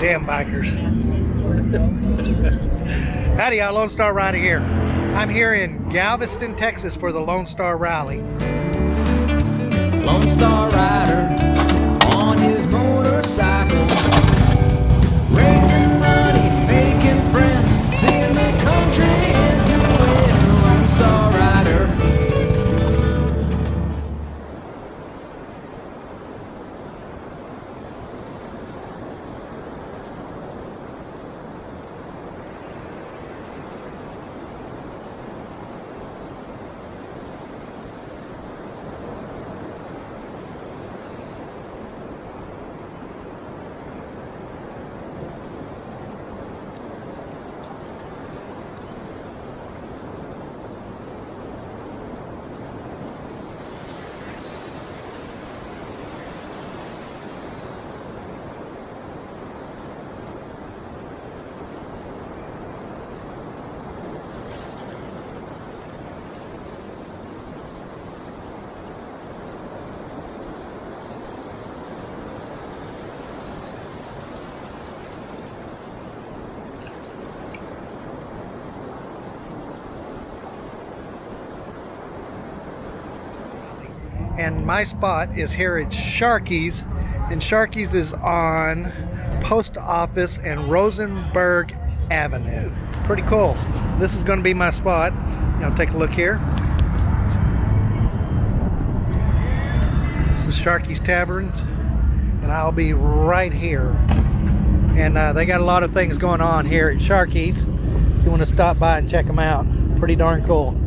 Damn bikers. Howdy, y'all. Lone Star Rider here. I'm here in Galveston, Texas for the Lone Star Rally. Lone Star Rider on his motorcycle, And my spot is here at Sharky's. And Sharky's is on Post Office and Rosenberg Avenue. Pretty cool. This is going to be my spot. Now take a look here. This is Sharky's Taverns. And I'll be right here. And uh, they got a lot of things going on here at Sharky's. If you want to stop by and check them out. Pretty darn cool.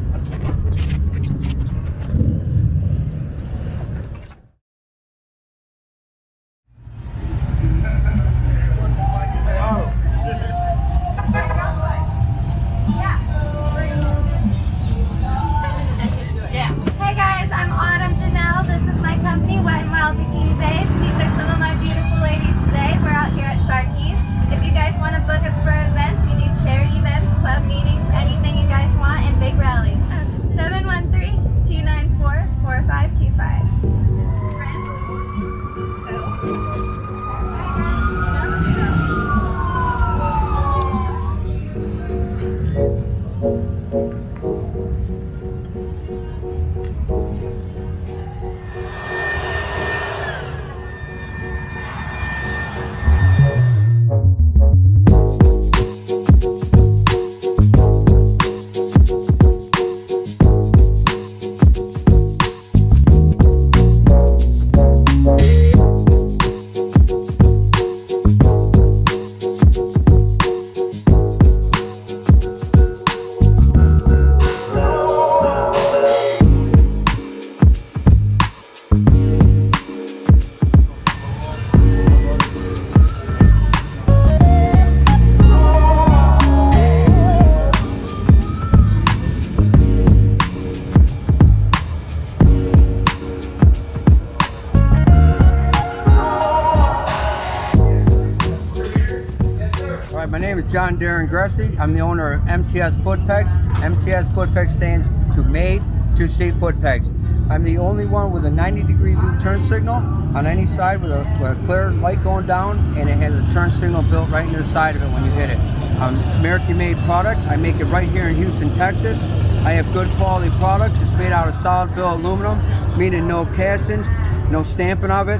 John Darren Gressy. I'm the owner of MTS Foot Pegs. MTS Foot Pegs stands to Made to Seat Foot Pegs. I'm the only one with a 90 degree view turn signal on any side with a, with a clear light going down and it has a turn signal built right into the side of it when you hit it. Um, American made product. I make it right here in Houston, Texas. I have good quality products. It's made out of solid billet aluminum, meaning no castings, no stamping of it.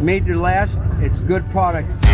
Made to last. It's good product.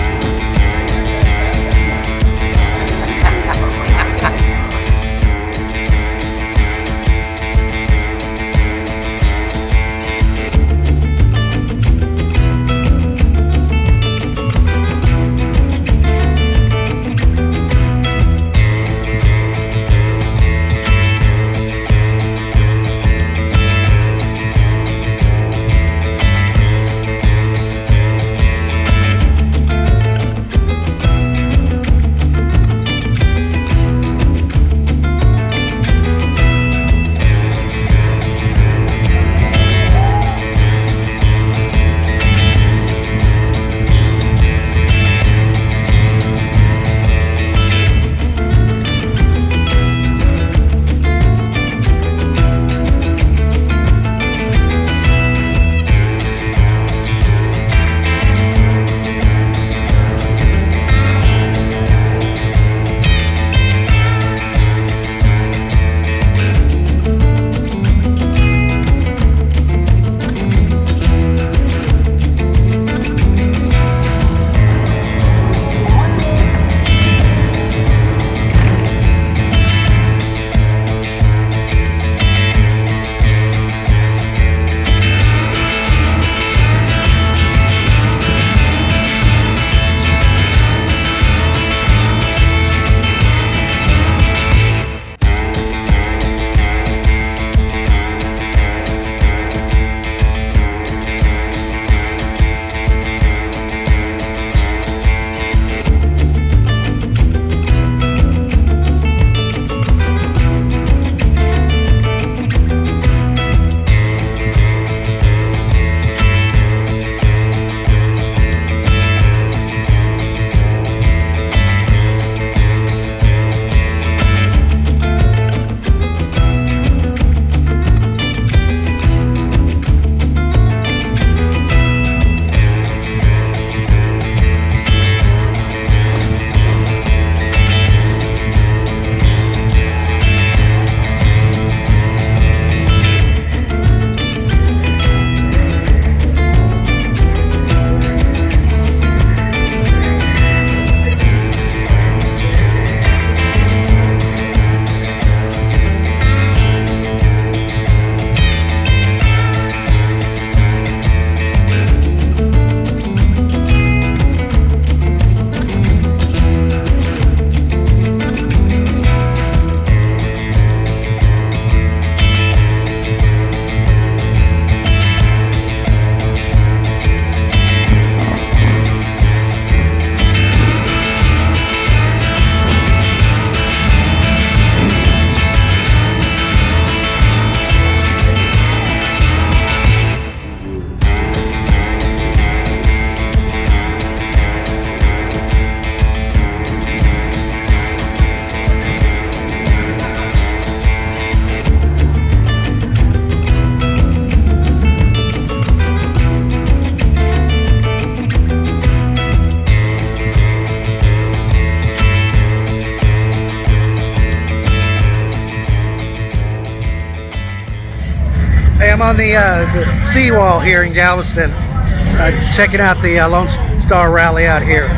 On the, uh, the seawall here in Galveston, uh, checking out the uh, Lone Star Rally out here.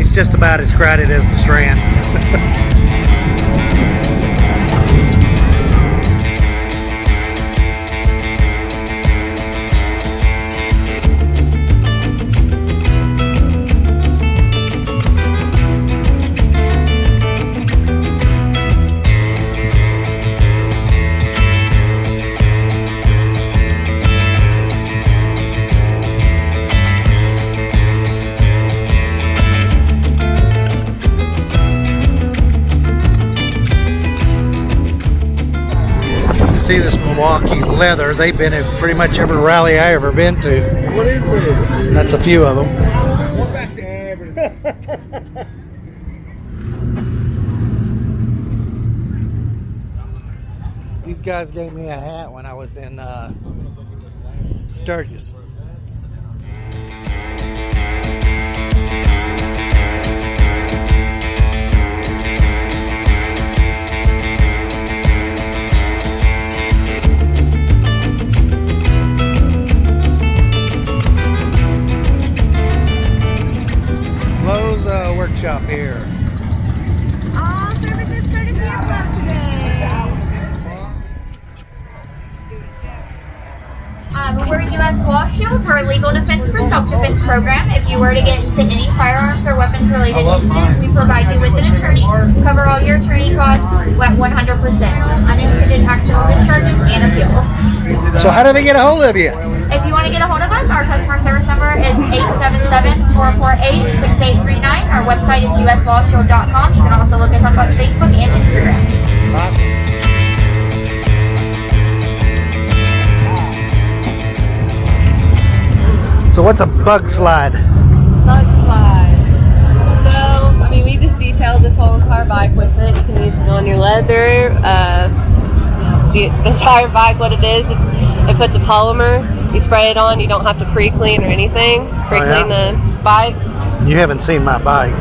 It's just about as crowded as the Strand. leather. They've been at pretty much every rally I ever been to. What is it? That's a few of them. These guys gave me a hat when I was in uh, Sturgis. To any firearms or weapons-related incident, we provide you with an attorney, cover all your attorney costs, at 100%, unintended accidental discharges and appeals. So how do they get a hold of you? If you want to get a hold of us, our customer service number is 877-448-6839. Our website is uslawshield.com. You can also look us up on Facebook and Instagram. So what's a bug slide? So, I mean, we just detailed this whole entire bike with it. You can use it on your leather. Uh, the, the entire bike, what it is, it's, it puts a polymer. You spray it on. You don't have to pre-clean or anything. Pre-clean the bike. You haven't seen my bike.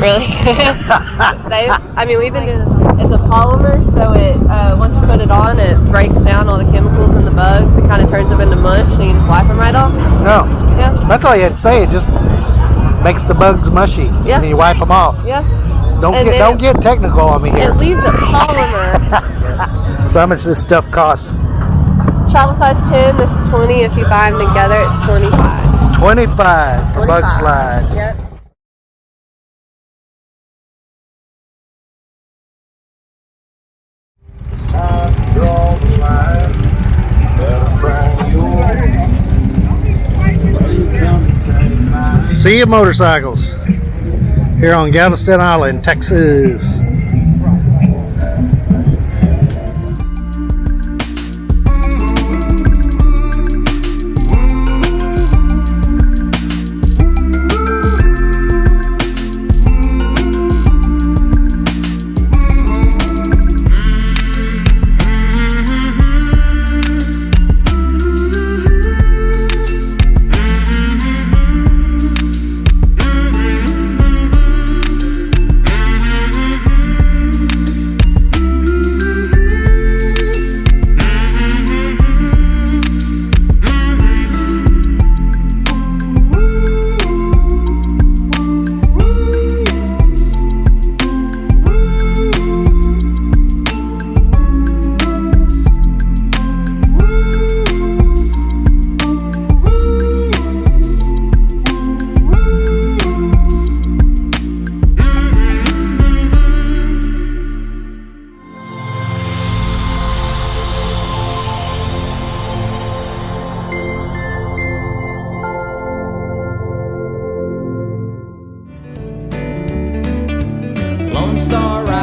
Really? I mean, we've been doing this. It's a polymer, so it uh, once you put it on, it breaks down all the chemicals and the bugs. It kind of turns them into mush, so you just wipe them right off. No, Yeah. that's all you had to say. It just makes the bugs mushy. Yeah. And you wipe them off. Yeah. Don't And get don't it- get technical on me here. It leaves a polymer. So how much this stuff costs? Travel size 10, this is 20. If you buy them together, it's 25. Twenty-five. for bug slide. Yep. Sea of motorcycles here on Galveston Island, Texas. Star